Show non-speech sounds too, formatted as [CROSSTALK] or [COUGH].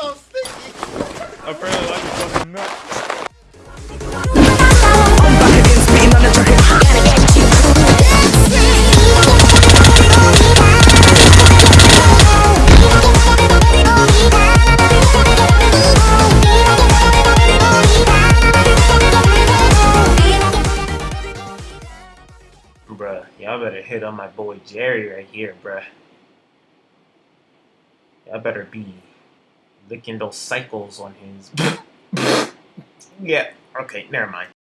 so sticky. Apparently, like y'all better hit on my boy Jerry right here, bruh. Y'all better be licking Kindle cycles on his. [LAUGHS] yeah, okay, never mind.